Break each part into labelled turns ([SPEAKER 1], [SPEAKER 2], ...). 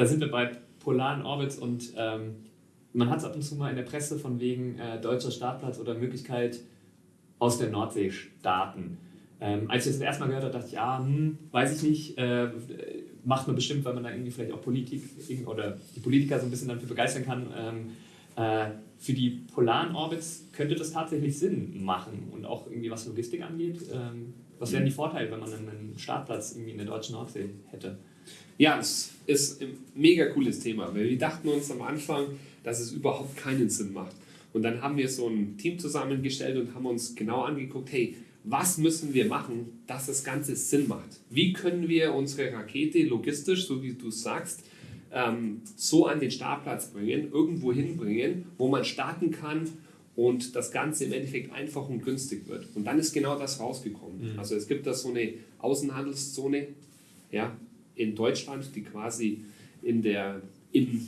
[SPEAKER 1] da sind wir bei polaren Orbits und ähm, man hat es ab und zu mal in der Presse von wegen äh, deutscher Startplatz oder Möglichkeit aus der Nordsee starten. Ähm, als ich das erstmal gehört habe, dachte ich, ja, hm, weiß ich nicht, äh, macht man bestimmt, weil man da irgendwie vielleicht auch Politik oder die Politiker so ein bisschen dafür begeistern kann. Ähm, äh, für die polaren Orbits könnte das tatsächlich Sinn machen und auch irgendwie was Logistik angeht. Ähm, was wären die Vorteile, wenn man einen Startplatz irgendwie in der deutschen Nordsee hätte?
[SPEAKER 2] Ja, es ist ein mega cooles Thema, weil wir dachten uns am Anfang, dass es überhaupt keinen Sinn macht. Und dann haben wir so ein Team zusammengestellt und haben uns genau angeguckt, hey, was müssen wir machen, dass das Ganze Sinn macht? Wie können wir unsere Rakete logistisch, so wie du sagst, ähm, so an den Startplatz bringen, irgendwo hinbringen, wo man starten kann und das Ganze im Endeffekt einfach und günstig wird. Und dann ist genau das rausgekommen. Mhm. Also es gibt da so eine Außenhandelszone ja, in Deutschland, die quasi in der, in,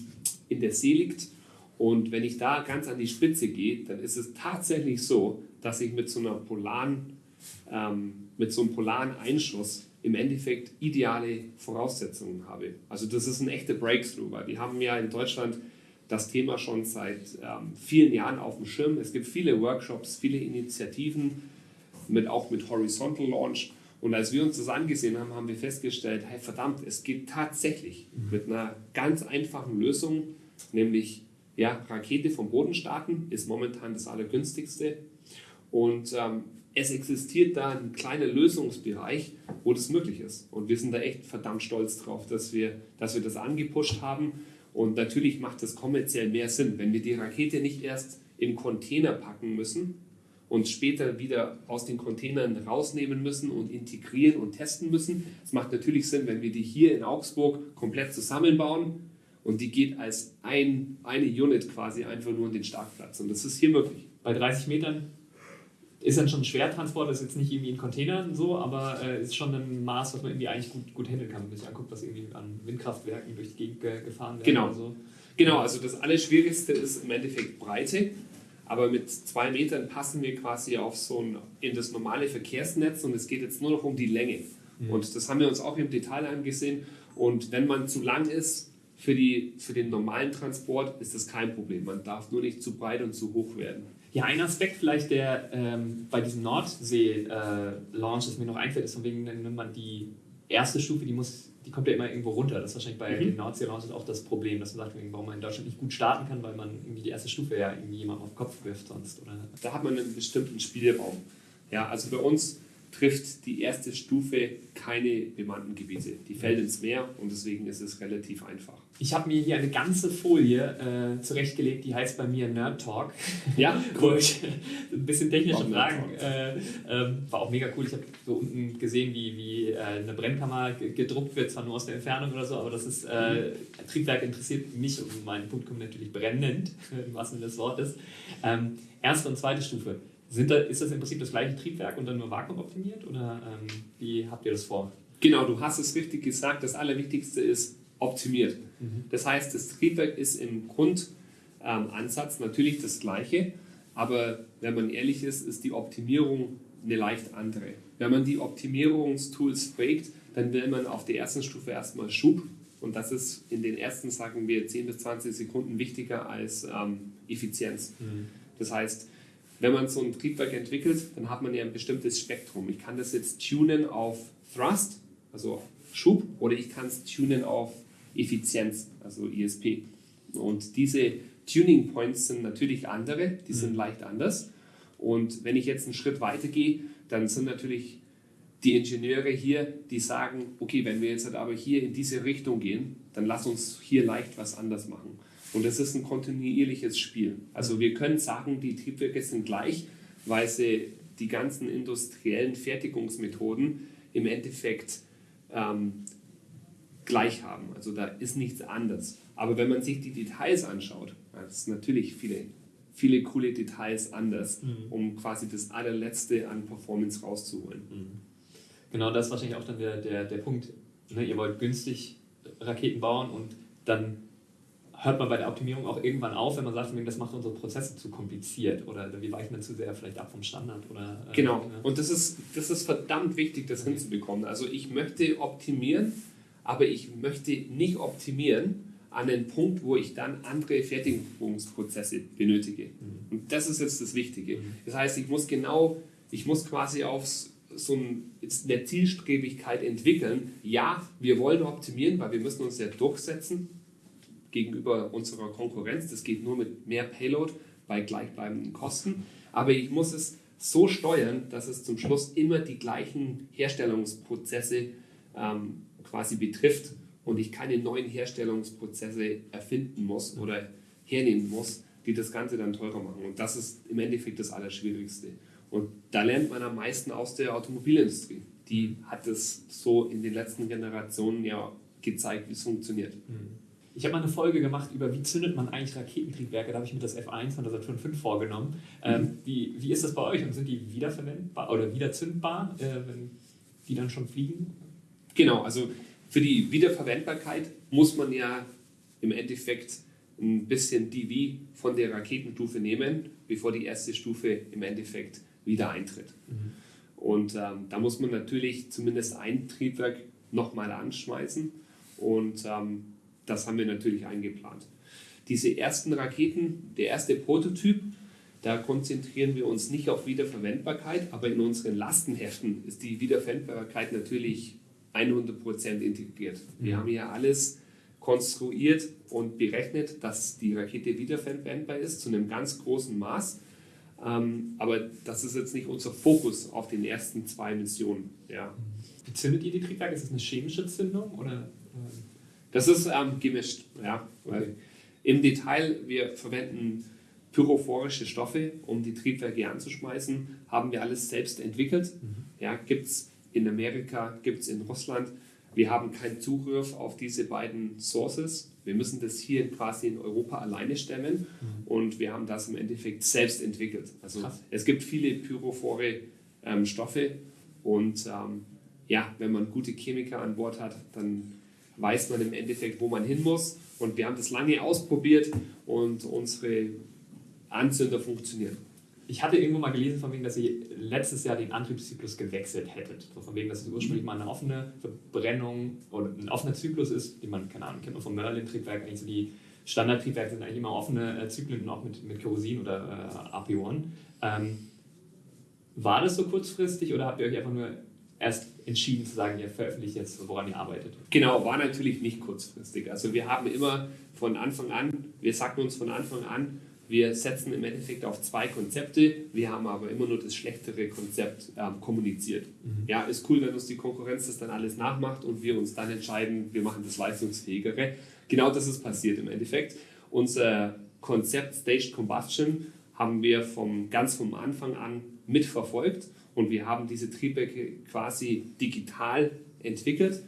[SPEAKER 2] in der See liegt. Und wenn ich da ganz an die Spitze gehe, dann ist es tatsächlich so, dass ich mit so einer polaren, ähm, mit so einem polaren Einschuss im Endeffekt ideale Voraussetzungen habe. Also das ist ein echter Breakthrough, weil wir haben ja in Deutschland das Thema schon seit ähm, vielen Jahren auf dem Schirm. Es gibt viele Workshops, viele Initiativen, mit, auch mit Horizontal Launch. Und als wir uns das angesehen haben, haben wir festgestellt, hey verdammt, es geht tatsächlich mit einer ganz einfachen Lösung, nämlich ja, Rakete vom Boden starten, ist momentan das allergünstigste. Und ähm, es existiert da ein kleiner Lösungsbereich, wo das möglich ist. Und wir sind da echt verdammt stolz drauf, dass wir, dass wir das angepusht haben. Und natürlich macht das kommerziell mehr Sinn, wenn wir die Rakete nicht erst in Container packen müssen und später wieder aus den Containern rausnehmen müssen und integrieren und testen müssen. Es macht natürlich Sinn, wenn wir die hier in Augsburg komplett zusammenbauen und die geht als ein, eine Unit quasi einfach nur in den Startplatz. Und das ist hier möglich.
[SPEAKER 1] Bei 30 Metern ist dann schon ein Schwertransport, ist jetzt nicht irgendwie in Containern so, aber äh, ist schon ein Maß, was man irgendwie eigentlich gut, gut handeln kann, wenn man sich anguckt, was irgendwie an Windkraftwerken durch die Gegend gefahren wird.
[SPEAKER 2] Genau. So. Genau, also das Allerschwierigste ist im Endeffekt Breite, aber mit zwei Metern passen wir quasi auf so ein, in das normale Verkehrsnetz und es geht jetzt nur noch um die Länge. Mhm. Und das haben wir uns auch im Detail angesehen. Und wenn man zu lang ist, für, die, für den normalen Transport ist das kein Problem. Man darf nur nicht zu breit und zu hoch werden.
[SPEAKER 1] Ja, ein Aspekt vielleicht, der ähm, bei diesem Nordsee-Launch, äh, das mir noch einfällt, ist von wegen, wenn man die erste Stufe, die muss, die kommt ja immer irgendwo runter. Das ist wahrscheinlich bei mhm. den Nordsee-Launches auch das Problem, dass man sagt, warum man in Deutschland nicht gut starten kann, weil man irgendwie die erste Stufe ja irgendwie jemandem auf den Kopf wirft sonst. Oder?
[SPEAKER 2] Da hat man einen bestimmten Spielraum. Ja, also bei uns trifft die erste Stufe keine bemannten Gebiete. Die fällt ins Meer und deswegen ist es relativ einfach.
[SPEAKER 1] Ich habe mir hier eine ganze Folie äh, zurechtgelegt, die heißt bei mir Nerd Talk.
[SPEAKER 2] Ja, cool.
[SPEAKER 1] ein bisschen technische Fragen. Äh, äh, war auch mega cool. Ich habe so unten gesehen, wie, wie äh, eine Brennkammer gedruckt wird, zwar nur aus der Entfernung oder so, aber das ist, äh, mhm. Triebwerk interessiert mich und mein Publikum natürlich brennend, im wahrsten Sinne des Wortes. Ähm, erste und zweite Stufe sind da, ist das im Prinzip das gleiche Triebwerk und dann nur vakuumoptimiert oder ähm, wie habt ihr das vor?
[SPEAKER 2] Genau, du hast es richtig gesagt. Das Allerwichtigste ist optimiert. Mhm. Das heißt, das Triebwerk ist im Grundansatz ähm, natürlich das gleiche, aber wenn man ehrlich ist, ist die Optimierung eine leicht andere. Wenn man die Optimierungstools fragt, dann will man auf der ersten Stufe erstmal Schub und das ist in den ersten, sagen wir, 10 bis 20 Sekunden wichtiger als ähm, Effizienz. Mhm. Das heißt, wenn man so ein Triebwerk entwickelt, dann hat man ja ein bestimmtes Spektrum. Ich kann das jetzt tunen auf Thrust, also Schub, oder ich kann es tunen auf Effizienz, also ISP. Und diese Tuning Points sind natürlich andere, die sind mhm. leicht anders. Und wenn ich jetzt einen Schritt weiter gehe, dann sind natürlich die Ingenieure hier, die sagen, okay, wenn wir jetzt halt aber hier in diese Richtung gehen, dann lass uns hier leicht was anders machen. Und das ist ein kontinuierliches Spiel. Also wir können sagen, die Triebwerke sind gleich, weil sie die ganzen industriellen Fertigungsmethoden im Endeffekt ähm, gleich haben. Also da ist nichts anders. Aber wenn man sich die Details anschaut, das ist natürlich viele, viele coole Details anders, mhm. um quasi das allerletzte an Performance rauszuholen. Mhm.
[SPEAKER 1] Genau, das ist wahrscheinlich auch dann der, der, der Punkt. Ne? Ihr wollt günstig Raketen bauen und dann hört man bei der Optimierung auch irgendwann auf, wenn man sagt, das macht unsere Prozesse zu kompliziert oder wir weichen dann zu sehr vielleicht ab vom Standard. Oder,
[SPEAKER 2] äh, genau, und das ist, das ist verdammt wichtig, das hinzubekommen. Also ich möchte optimieren, aber ich möchte nicht optimieren an den Punkt, wo ich dann andere Fertigungsprozesse benötige. Mhm. Und das ist jetzt das Wichtige. Mhm. Das heißt, ich muss genau, ich muss quasi auf so eine Zielstrebigkeit entwickeln. Ja, wir wollen optimieren, weil wir müssen uns ja durchsetzen gegenüber unserer Konkurrenz. Das geht nur mit mehr Payload bei gleichbleibenden Kosten. Aber ich muss es so steuern, dass es zum Schluss immer die gleichen Herstellungsprozesse ähm, quasi betrifft und ich keine neuen Herstellungsprozesse erfinden muss oder hernehmen muss, die das Ganze dann teurer machen. Und das ist im Endeffekt das Allerschwierigste. Und da lernt man am meisten aus der Automobilindustrie. Die hat es so in den letzten Generationen ja gezeigt, wie es funktioniert.
[SPEAKER 1] Mhm. Ich habe mal eine Folge gemacht über, wie zündet man eigentlich Raketentriebwerke. Da habe ich mir das F1 von der Saturn 5 vorgenommen. Ähm, mhm. wie, wie ist das bei euch und sind die wiederverwendbar oder wiederzündbar, äh, wenn die dann schon fliegen?
[SPEAKER 2] Genau, also für die Wiederverwendbarkeit muss man ja im Endeffekt ein bisschen die V von der Raketenstufe nehmen, bevor die erste Stufe im Endeffekt wieder eintritt. Mhm. Und ähm, da muss man natürlich zumindest ein Triebwerk nochmal anschmeißen und ähm, das haben wir natürlich eingeplant. Diese ersten Raketen, der erste Prototyp, da konzentrieren wir uns nicht auf Wiederverwendbarkeit, aber in unseren Lastenheften ist die Wiederverwendbarkeit natürlich 100% integriert. Wir mhm. haben hier alles konstruiert und berechnet, dass die Rakete wiederverwendbar ist zu einem ganz großen Maß. Ähm, aber das ist jetzt nicht unser Fokus auf den ersten zwei Missionen. Ja.
[SPEAKER 1] Wie zündet ihr die Triebwerke? Ist das eine chemische Zündung oder?
[SPEAKER 2] Das ist ähm, gemischt, ja. Weil Im Detail, wir verwenden pyrophorische Stoffe, um die Triebwerke anzuschmeißen, haben wir alles selbst entwickelt. Mhm. Ja, gibt es in Amerika, gibt es in Russland. Wir haben keinen Zugriff auf diese beiden Sources. Wir müssen das hier quasi in Europa alleine stemmen mhm. und wir haben das im Endeffekt selbst entwickelt. Also Krass. es gibt viele pyrophore ähm, Stoffe und ähm, ja, wenn man gute Chemiker an Bord hat, dann weiß man im Endeffekt, wo man hin muss. Und wir haben das lange ausprobiert und unsere Anzünder funktionieren.
[SPEAKER 1] Ich hatte irgendwo mal gelesen, von wegen, dass ihr letztes Jahr den Antriebszyklus gewechselt hättet. So von wegen, dass es ursprünglich mal eine offene Verbrennung oder ein offener Zyklus ist, den man, keine Ahnung, kennt man vom Merlin-Triebwerk, eigentlich so die Standardtriebwerke sind eigentlich immer offene äh, Zyklen, auch mit, mit Kerosin oder äh, AP1. Ähm, war das so kurzfristig oder habt ihr euch einfach nur erst entschieden zu sagen, ihr veröffentlicht jetzt, woran ihr arbeitet?
[SPEAKER 2] Genau, war natürlich nicht kurzfristig. Also wir haben immer von Anfang an, wir sagten uns von Anfang an, wir setzen im Endeffekt auf zwei Konzepte, wir haben aber immer nur das schlechtere Konzept ähm, kommuniziert. Mhm. Ja, ist cool, wenn uns die Konkurrenz das dann alles nachmacht und wir uns dann entscheiden, wir machen das leistungsfähigere. Genau das ist passiert im Endeffekt. Unser Konzept Staged Combustion haben wir vom, ganz vom Anfang an mitverfolgt und wir haben diese Triebwerke quasi digital entwickelt.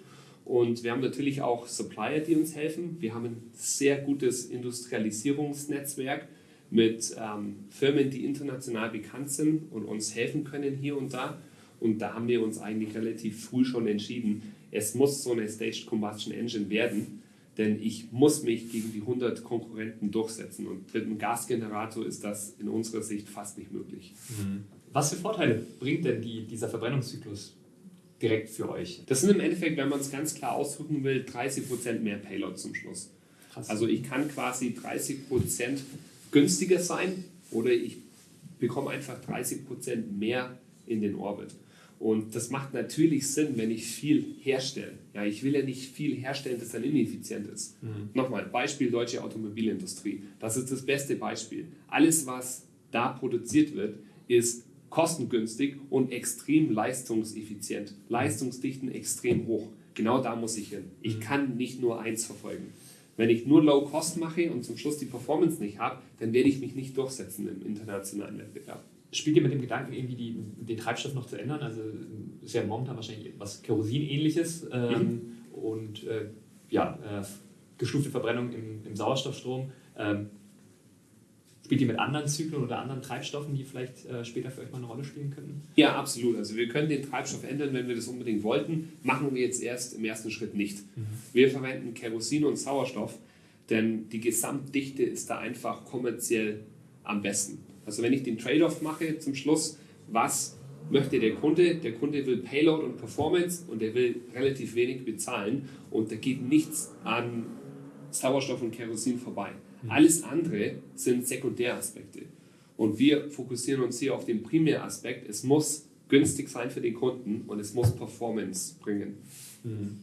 [SPEAKER 2] Und wir haben natürlich auch Supplier, die uns helfen. Wir haben ein sehr gutes Industrialisierungsnetzwerk mit ähm, Firmen, die international bekannt sind und uns helfen können hier und da. Und da haben wir uns eigentlich relativ früh schon entschieden, es muss so eine Staged Combustion Engine werden, denn ich muss mich gegen die 100 Konkurrenten durchsetzen. Und mit einem Gasgenerator ist das in unserer Sicht fast nicht möglich.
[SPEAKER 1] Mhm. Was für Vorteile bringt denn die, dieser Verbrennungszyklus direkt für euch?
[SPEAKER 2] Das sind im Endeffekt, wenn man es ganz klar ausdrücken will, 30% mehr Payload zum Schluss. Krass. Also ich kann quasi 30% günstiger sein oder ich bekomme einfach 30% mehr in den Orbit. Und das macht natürlich Sinn, wenn ich viel herstelle. Ja, ich will ja nicht viel herstellen, das dann ineffizient ist. Mhm. Nochmal, Beispiel deutsche Automobilindustrie. Das ist das beste Beispiel. Alles, was da produziert wird, ist kostengünstig und extrem leistungseffizient. Leistungsdichten extrem hoch. Genau da muss ich hin. Ich mhm. kann nicht nur eins verfolgen. Wenn ich nur Low Cost mache und zum Schluss die Performance nicht habe, dann werde ich mich nicht durchsetzen im internationalen Wettbewerb.
[SPEAKER 1] Spielt ihr mit dem Gedanken, irgendwie die, den Treibstoff noch zu ändern? Also ist ja momentan wahrscheinlich was Kerosin-ähnliches ähm, mhm. und äh, ja, äh, gestufte Verbrennung im, im Sauerstoffstrom. Ähm, Spielt die mit anderen Zyklen oder anderen Treibstoffen, die vielleicht äh, später für euch mal eine Rolle spielen könnten?
[SPEAKER 2] Ja, absolut. Also wir können den Treibstoff ändern, wenn wir das unbedingt wollten. Machen wir jetzt erst im ersten Schritt nicht. Mhm. Wir verwenden Kerosin und Sauerstoff, denn die Gesamtdichte ist da einfach kommerziell am besten. Also wenn ich den Trade-off mache zum Schluss, was möchte der Kunde? Der Kunde will Payload und Performance und der will relativ wenig bezahlen und da geht nichts an Sauerstoff und Kerosin vorbei. Alles andere sind Sekundäraspekte. Und wir fokussieren uns hier auf den Primäraspekt. Es muss günstig sein für den Kunden und es muss Performance bringen.
[SPEAKER 1] Mhm.